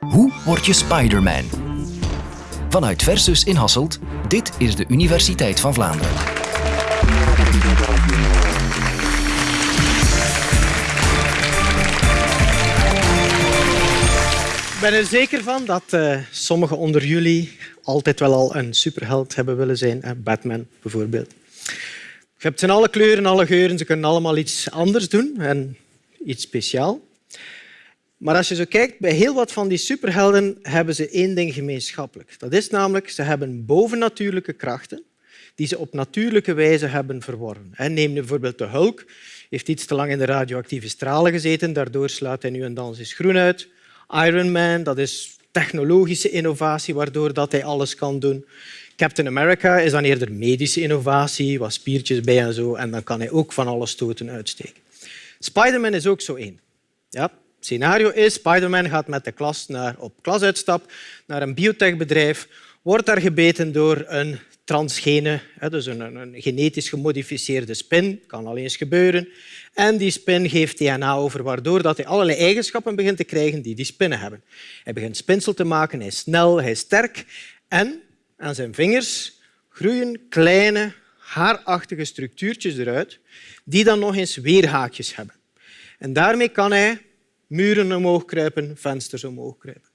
Hoe word je Spider-Man? Vanuit Versus in Hasselt, dit is de Universiteit van Vlaanderen. Ik ben er zeker van dat uh, sommigen onder jullie altijd wel al een superheld hebben willen zijn. Batman bijvoorbeeld. Je hebt ze in alle kleuren, alle geuren. Ze kunnen allemaal iets anders doen en iets speciaals. Maar als je zo kijkt, bij heel wat van die superhelden hebben ze één ding gemeenschappelijk. Dat is namelijk, ze hebben bovennatuurlijke krachten die ze op natuurlijke wijze hebben verworven. Neem bijvoorbeeld de Hulk. heeft iets te lang in de radioactieve stralen gezeten, daardoor slaat hij nu en dan zijn groen uit. Iron Man, dat is technologische innovatie, waardoor dat hij alles kan doen. Captain America is dan eerder medische innovatie, wat spiertjes bij en zo, en dan kan hij ook van alle stoten uitsteken. Spider-Man is ook zo één. Ja, scenario is, Spider-Man gaat met de klas naar, op klasuitstap naar een biotechbedrijf, wordt daar gebeten door een transgene, dus een, een genetisch gemodificeerde spin, kan al eens gebeuren. En die spin geeft DNA over, waardoor dat hij allerlei eigenschappen begint te krijgen die die spinnen hebben. Hij begint spinsel te maken, hij is snel, hij is sterk en aan zijn vingers groeien kleine, haarachtige structuurtjes eruit die dan nog eens weerhaakjes hebben. En daarmee kan hij muren omhoog kruipen, vensters omhoog kruipen.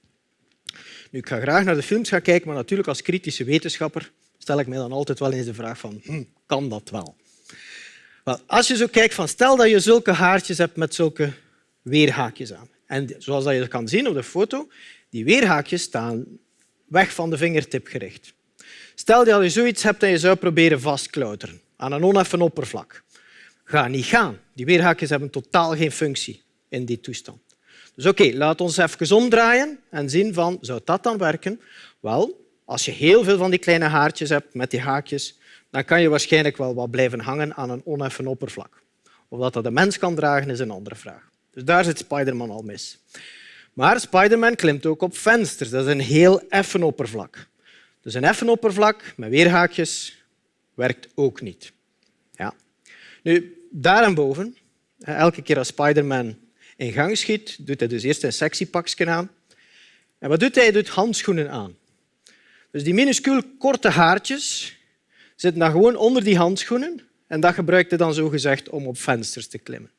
Nu, ik ga graag naar de films kijken, maar natuurlijk als kritische wetenschapper stel ik mij dan altijd wel eens de vraag van, hm, kan dat wel? wel? Als je zo kijkt, van, stel dat je zulke haartjes hebt met zulke weerhaakjes aan. En zoals je kan zien op de foto, die weerhaakjes staan weg van de vingertip gericht. Stel dat je zoiets hebt en je zou proberen vastklauteren aan een oneffen oppervlak. Ga niet gaan. Die weerhaakjes hebben totaal geen functie in die toestand. Dus oké, laat ons even omdraaien en zien van, zou dat dan werken? Wel, als je heel veel van die kleine haartjes hebt met die haakjes, dan kan je waarschijnlijk wel wat blijven hangen aan een oneffen oppervlak. Of dat dat de mens kan dragen, is een andere vraag. Dus daar zit Spiderman al mis. Maar Spiderman klimt ook op vensters. Dat is een heel effen oppervlak. Dus een effen oppervlak met weerhaakjes werkt ook niet. Ja. Nu, daarboven, elke keer als Spiderman in gang schiet, doet hij dus eerst een sectiepakje aan. En wat doet hij? Hij doet handschoenen aan. Dus die minuscuul korte haartjes zitten dan gewoon onder die handschoenen en dat gebruikt hij dan zogezegd om op vensters te klimmen.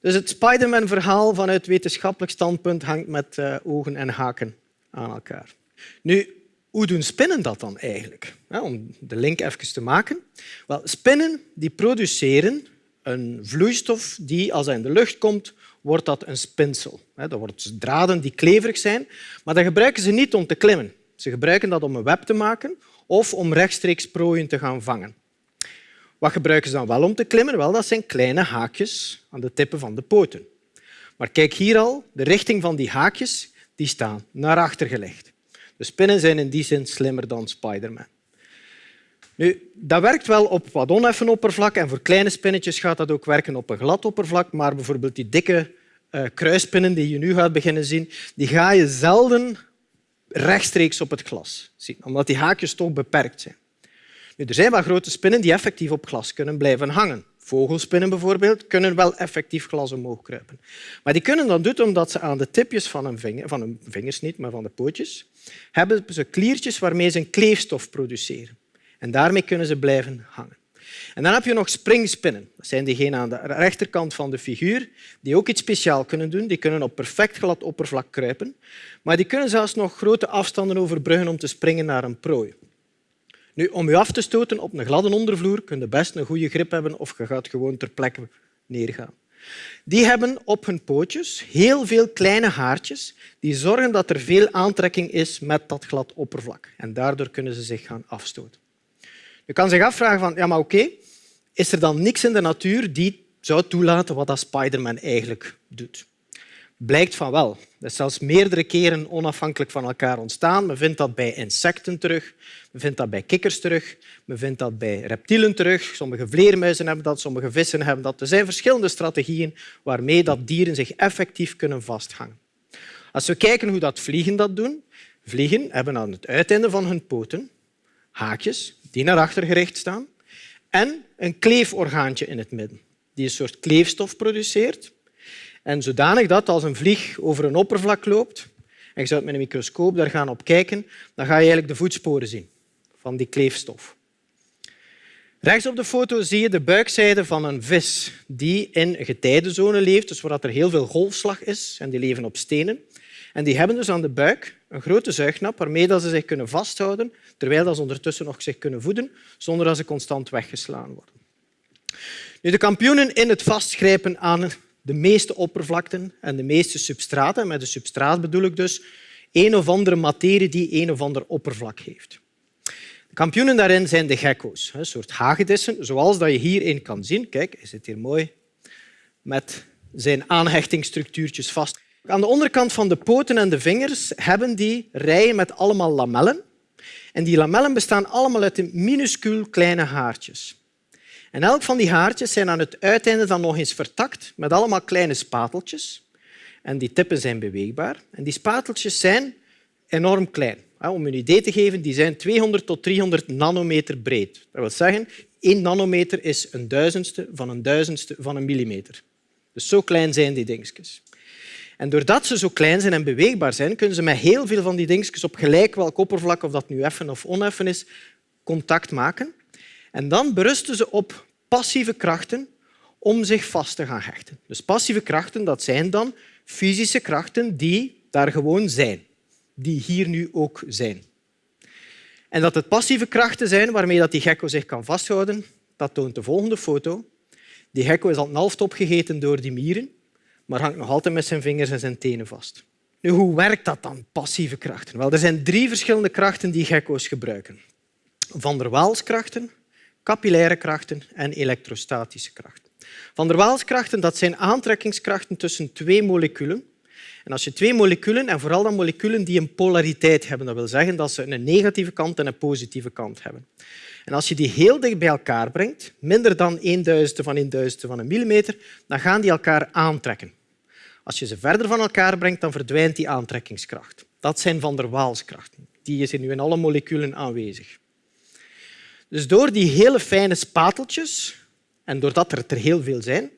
Dus het Spiderman-verhaal vanuit wetenschappelijk standpunt hangt met uh, ogen en haken aan elkaar. Nu, hoe doen spinnen dat dan eigenlijk? om de link even te maken. Wel, spinnen die produceren een vloeistof die, als hij in de lucht komt, wordt dat een spinsel. Dat worden draden die kleverig zijn, maar dat gebruiken ze niet om te klimmen. Ze gebruiken dat om een web te maken of om rechtstreeks prooien te gaan vangen. Wat gebruiken ze dan wel om te klimmen? Wel, dat zijn kleine haakjes aan de tippen van de poten. Maar kijk hier al, de richting van die haakjes die staan naar achter gelegd. De spinnen zijn in die zin slimmer dan Spiderman. Nu, dat werkt wel op wat oneffen oppervlak en voor kleine spinnetjes gaat dat ook werken op een glad oppervlak, maar bijvoorbeeld die dikke uh, kruispinnen die je nu gaat beginnen zien, die ga je zelden rechtstreeks op het glas zien, omdat die haakjes toch beperkt zijn. Nu, er zijn wel grote spinnen die effectief op glas kunnen blijven hangen. Vogelspinnen bijvoorbeeld kunnen wel effectief glas omhoog kruipen. Maar die kunnen dat doen omdat ze aan de tipjes van hun, van vingers, niet, maar van de pootjes, hebben ze kliertjes waarmee ze een kleefstof produceren. En daarmee kunnen ze blijven hangen. En dan heb je nog springspinnen. Dat zijn diegenen aan de rechterkant van de figuur die ook iets speciaals kunnen doen. Die kunnen op perfect glad oppervlak kruipen, maar die kunnen zelfs nog grote afstanden overbruggen om te springen naar een prooi. Nu, om je af te stoten op een gladde ondervloer kun je best een goede grip hebben of je gaat gewoon ter plekke neergaan. Die hebben op hun pootjes heel veel kleine haartjes die zorgen dat er veel aantrekking is met dat glad oppervlak. En daardoor kunnen ze zich gaan afstoten. Je kan zich afvragen van, ja, maar oké, is er dan niks in de natuur die zou toelaten wat dat Spiderman eigenlijk doet? Blijkt van wel. Dat is zelfs meerdere keren onafhankelijk van elkaar ontstaan. Men vindt dat bij insecten terug, men vindt dat bij kikkers terug, men vindt dat bij reptielen terug. Sommige vleermuizen hebben dat, sommige vissen hebben dat. Er zijn verschillende strategieën waarmee dat dieren zich effectief kunnen vasthangen. Als we kijken hoe dat vliegen dat doen, vliegen hebben aan het uiteinde van hun poten haakjes die naar achter gericht staan en een kleeforgaantje in het midden die een soort kleefstof produceert en zodanig dat als een vlieg over een oppervlak loopt, en je zou met een microscoop daar gaan op kijken, dan ga je eigenlijk de voetsporen zien van die kleefstof. Rechts op de foto zie je de buikzijde van een vis die in een getijdenzone leeft, dus waar er heel veel golfslag is, en die leven op stenen. En die hebben dus aan de buik een grote zuignap waarmee ze zich kunnen vasthouden, terwijl ze ondertussen nog zich kunnen voeden, zonder dat ze constant weggeslaan worden. Nu, de kampioenen in het vastgrijpen aan de meeste oppervlakten en de meeste substraten, met de substraat bedoel ik dus een of andere materie die een of ander oppervlak heeft. De kampioenen daarin zijn de gekko's, een soort hagedissen, zoals je hierin kan zien. Kijk, hij zit hier mooi met zijn aanhechtingsstructuurtjes vast. Aan de onderkant van de poten en de vingers hebben die rijen met allemaal lamellen. En die lamellen bestaan allemaal uit minuscuul kleine haartjes. En elk van die haartjes zijn aan het uiteinde dan nog eens vertakt met allemaal kleine spateltjes. En die tippen zijn beweegbaar. En die spateltjes zijn enorm klein. Om een idee te geven, die zijn 200 tot 300 nanometer breed. Dat wil zeggen, 1 nanometer is een duizendste van een duizendste van een millimeter. Dus zo klein zijn die dingetjes. En doordat ze zo klein zijn en beweegbaar zijn, kunnen ze met heel veel van die dingetjes op gelijk welk oppervlak, of dat nu effen of oneffen is, contact maken. En dan berusten ze op passieve krachten om zich vast te gaan hechten. Dus passieve krachten dat zijn dan fysische krachten die daar gewoon zijn, die hier nu ook zijn. En dat het passieve krachten zijn waarmee dat die gekko zich kan vasthouden, dat toont de volgende foto. Die gekko is al half opgegeten door die mieren, maar hangt nog altijd met zijn vingers en zijn tenen vast. Nu, hoe werkt dat dan, passieve krachten? Wel, er zijn drie verschillende krachten die gekko's gebruiken. Van der Waalskrachten, capillaire krachten en elektrostatische krachten. Van der Waalskrachten dat zijn aantrekkingskrachten tussen twee moleculen. En als je twee moleculen, en vooral dan moleculen die een polariteit hebben, dat wil zeggen dat ze een negatieve kant en een positieve kant hebben. En als je die heel dicht bij elkaar brengt, minder dan een duizendste van een duizendste van een millimeter, dan gaan die elkaar aantrekken. Als je ze verder van elkaar brengt, dan verdwijnt die aantrekkingskracht. Dat zijn van der Waalskrachten. Die is nu in alle moleculen aanwezig. Dus door die hele fijne spateltjes, en doordat er er heel veel zijn,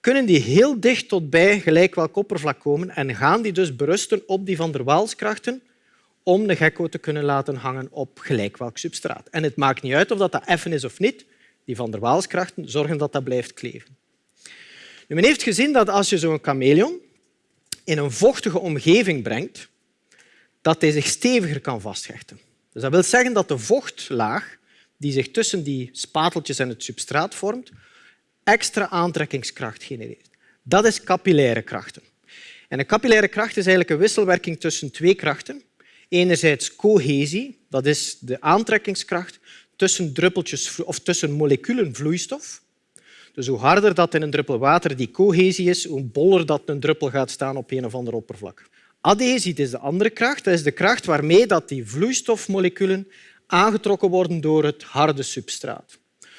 kunnen die heel dicht tot bij gelijk welk oppervlak komen en gaan die dus berusten op die van der Waalskrachten om de gekko te kunnen laten hangen op gelijk welk substraat. En het maakt niet uit of dat, effen is of niet. Die van der Waalskrachten zorgen dat dat blijft kleven. Nu, men heeft gezien dat als je zo'n chameleon in een vochtige omgeving brengt, dat hij zich steviger kan vasthechten. Dus dat wil zeggen dat de vochtlaag die zich tussen die spateltjes en het substraat vormt, extra aantrekkingskracht genereert. Dat is capillaire krachten. En een capillaire kracht is eigenlijk een wisselwerking tussen twee krachten. Enerzijds cohesie, dat is de aantrekkingskracht tussen druppeltjes of tussen moleculen vloeistof. Dus hoe harder dat in een druppel water die cohesie is, hoe boller dat een druppel gaat staan op een of ander oppervlak. Adhesie is de andere kracht. Dat is de kracht waarmee dat die vloeistofmoleculen aangetrokken worden door het harde substraat.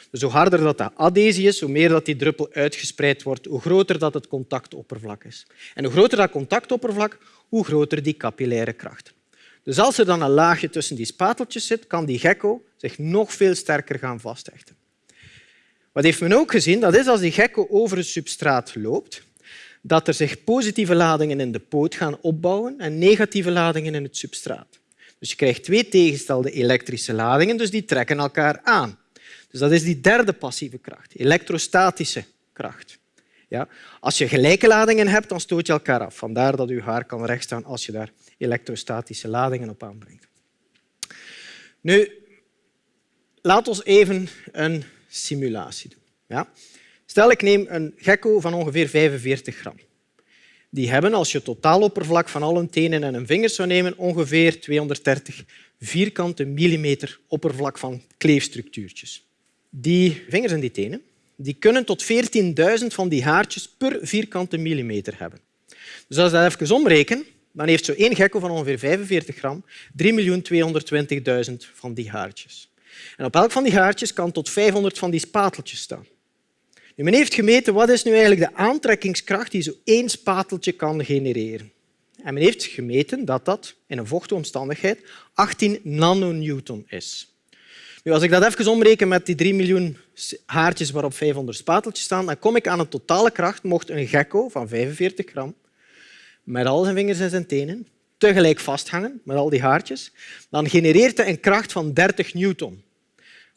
Dus hoe harder dat de adhesie is, hoe meer dat die druppel uitgespreid wordt, hoe groter dat het contactoppervlak is. En hoe groter dat contactoppervlak, hoe groter die capillaire kracht. Dus als er dan een laagje tussen die spateltjes zit, kan die gekko zich nog veel sterker gaan vasthechten. Wat heeft men ook gezien? Dat is als die gekko over het substraat loopt, dat er zich positieve ladingen in de poot gaan opbouwen en negatieve ladingen in het substraat. Dus je krijgt twee tegenstelde elektrische ladingen, dus die trekken elkaar aan. Dus dat is die derde passieve kracht, elektrostatische kracht. Ja? Als je gelijke ladingen hebt, dan stoot je elkaar af. Vandaar dat je haar kan rechtstaan als je daar elektrostatische ladingen op aanbrengt. Nu, laat ons even een simulatie doen. Ja? Stel, ik neem een gekko van ongeveer 45 gram die hebben, als je het totaaloppervlak van al hun tenen en hun vingers zou nemen, ongeveer 230 vierkante millimeter oppervlak van kleefstructuurtjes. Die vingers en die tenen die kunnen tot 14.000 van die haartjes per vierkante millimeter hebben. Dus als je dat even omrekenen, dan heeft zo één gekko van ongeveer 45 gram 3.220.000 van die haartjes. En op elk van die haartjes kan tot 500 van die spateltjes staan. Nu, men heeft gemeten wat is nu eigenlijk de aantrekkingskracht die zo één spateltje kan genereren. En men heeft gemeten dat dat in een vochtige omstandigheid 18 nanonewton is. Nu, als ik dat even omreken met die 3 miljoen haartjes waarop 500 spateltjes staan, dan kom ik aan een totale kracht, mocht een gekko van 45 gram met al zijn vingers en zijn tenen tegelijk vasthangen met al die haartjes, dan genereert het een kracht van 30 newton.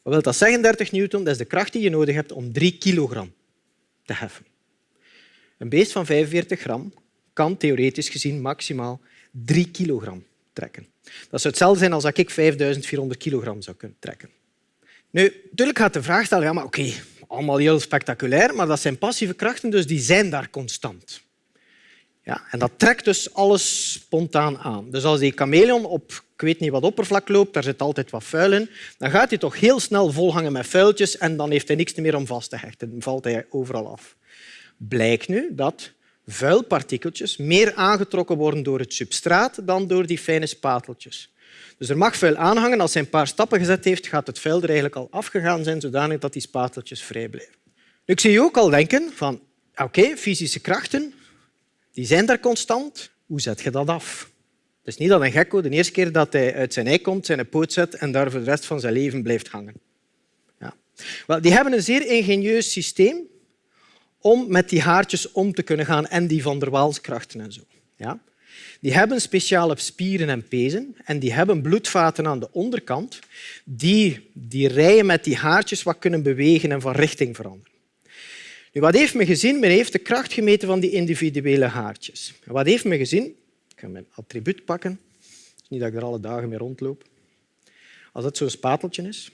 Wat wil dat zeggen, 30 newton? Dat is de kracht die je nodig hebt om 3 kilogram te heffen. Een beest van 45 gram kan theoretisch gezien maximaal 3 kilogram trekken. Dat zou hetzelfde zijn als ik 5400 kilogram zou kunnen trekken. Nu, natuurlijk gaat de vraag stellen, ja, maar oké, allemaal heel spectaculair, maar dat zijn passieve krachten, dus die zijn daar constant. Ja, en dat trekt dus alles spontaan aan. Dus als die chameleon op ik weet niet wat oppervlak loopt, daar zit altijd wat vuil in, dan gaat hij toch heel snel volhangen met vuiltjes en dan heeft hij niks meer om vast te hechten. Dan valt hij overal af. Blijkt nu dat vuilpartikeltjes meer aangetrokken worden door het substraat dan door die fijne spateltjes. Dus er mag vuil aanhangen. Als hij een paar stappen gezet heeft, gaat het vuil er eigenlijk al afgegaan zijn, zodanig dat die spateltjes vrij blijven. Nu, ik zie je ook al denken van oké, fysische krachten die zijn daar constant. Hoe zet je dat af? Het is niet dat een gekko de eerste keer dat hij uit zijn ei komt, zijn poot zet en daar voor de rest van zijn leven blijft hangen. Ja. Wel, die hebben een zeer ingenieus systeem om met die haartjes om te kunnen gaan en die van der Waalskrachten en zo. Ja. Die hebben speciale spieren en pezen en die hebben bloedvaten aan de onderkant die die rijen met die haartjes wat kunnen bewegen en van richting veranderen. Nu, wat heeft men gezien? Men heeft de kracht gemeten van die individuele haartjes. wat heeft men gezien? Ik ga mijn attribuut pakken. niet dat ik er alle dagen mee rondloop. Als dat zo'n spateltje is.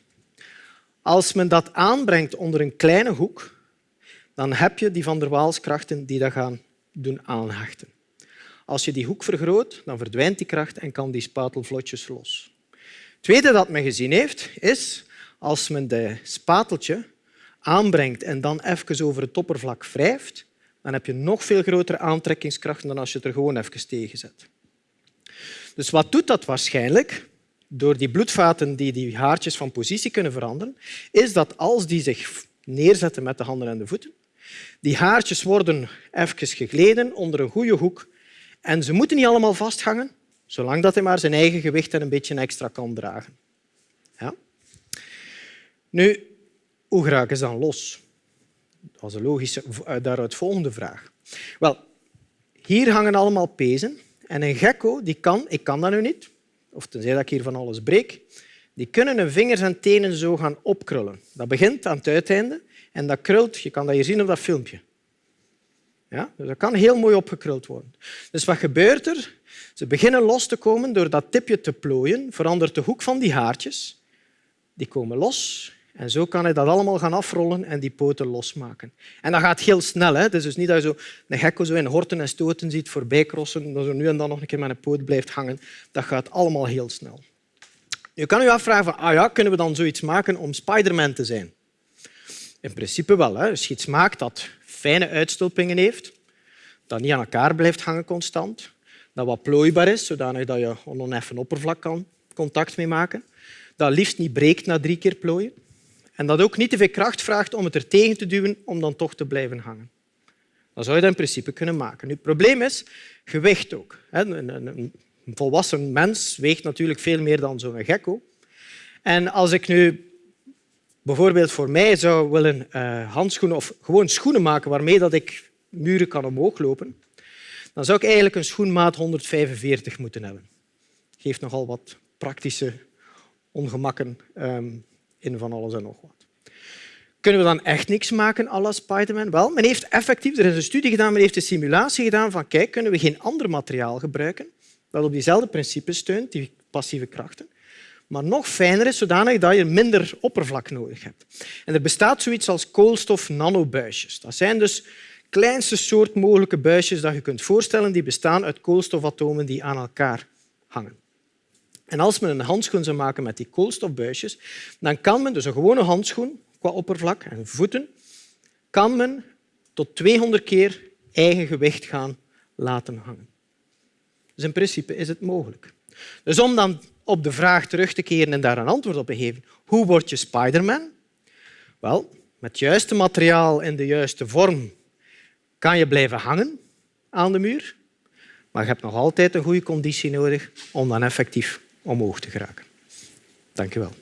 Als men dat aanbrengt onder een kleine hoek, dan heb je die van der Waalskrachten die dat gaan doen aanhechten. Als je die hoek vergroot, dan verdwijnt die kracht en kan die spatel vlotjes los. Het tweede dat men gezien heeft, is als men de spateltje aanbrengt en dan even over het oppervlak wrijft, dan heb je nog veel grotere aantrekkingskrachten dan als je het er gewoon even tegen zet. Dus wat doet dat waarschijnlijk? Door die bloedvaten die die haartjes van positie kunnen veranderen, is dat als die zich neerzetten met de handen en de voeten, die haartjes worden even gegleden onder een goede hoek en ze moeten niet allemaal vasthangen, zolang dat hij maar zijn eigen gewicht en een beetje extra kan dragen. Ja? Nu, hoe geraken ze dan los? Dat was een logische eh, daaruit volgende vraag. Wel, hier hangen allemaal pezen en een gekko die kan, ik kan dat nu niet, of tenzij dat ik hier van alles breek, die kunnen hun vingers en tenen zo gaan opkrullen. Dat begint aan het uiteinde en dat krult, je kan dat hier zien op dat filmpje. Ja? Dus dat kan heel mooi opgekruld worden. Dus wat gebeurt er? Ze beginnen los te komen door dat tipje te plooien, verandert de hoek van die haartjes. Die komen los en zo kan hij dat allemaal gaan afrollen en die poten losmaken. En dat gaat heel snel. Hè? Het is dus niet dat je zo een gekko zo in horten en stoten ziet voorbij crossen, dat er nu en dan nog een keer met een poot blijft hangen. Dat gaat allemaal heel snel. Je kan je afvragen, van, ah ja, kunnen we dan zoiets maken om Spiderman te zijn? In principe wel. Hè. Als je iets maakt dat fijne uitstulpingen heeft, dat niet aan elkaar blijft hangen constant, dat wat plooibaar is, zodanig dat je oneffen oppervlak kan contact mee maken, dat liefst niet breekt na drie keer plooien, en dat ook niet te veel kracht vraagt om het er tegen te duwen om dan toch te blijven hangen. Dan zou je dat in principe kunnen maken. Nu, het probleem is gewicht ook. Een volwassen mens weegt natuurlijk veel meer dan zo'n gekko. En als ik nu bijvoorbeeld voor mij zou willen uh, handschoenen of gewoon schoenen maken waarmee dat ik muren kan omhoog lopen, dan zou ik eigenlijk een schoenmaat 145 moeten hebben. Dat geeft nogal wat praktische ongemakken ehm, in van alles en nog wat. Kunnen we dan echt niks maken à la Spiderman? Wel, men heeft effectief, er is een studie gedaan, men heeft een simulatie gedaan van kijk, kunnen we geen ander materiaal gebruiken dat op diezelfde principes steunt, die passieve krachten, maar nog fijner is, zodanig dat je minder oppervlak nodig hebt. En er bestaat zoiets als koolstof-nanobuisjes. Dat zijn dus kleinste soort mogelijke buisjes dat je kunt voorstellen, die bestaan uit koolstofatomen die aan elkaar hangen. En als men een handschoen zou maken met die koolstofbuisjes, dan kan men dus een gewone handschoen qua oppervlak en voeten, kan men tot 200 keer eigen gewicht gaan laten hangen. Dus in principe is het mogelijk. Dus om dan op de vraag terug te keren en daar een antwoord op te geven, hoe word je Spiderman? Wel, met het juiste materiaal in de juiste vorm kan je blijven hangen aan de muur, maar je hebt nog altijd een goede conditie nodig om dan effectief omhoog te geraken. Dank je wel.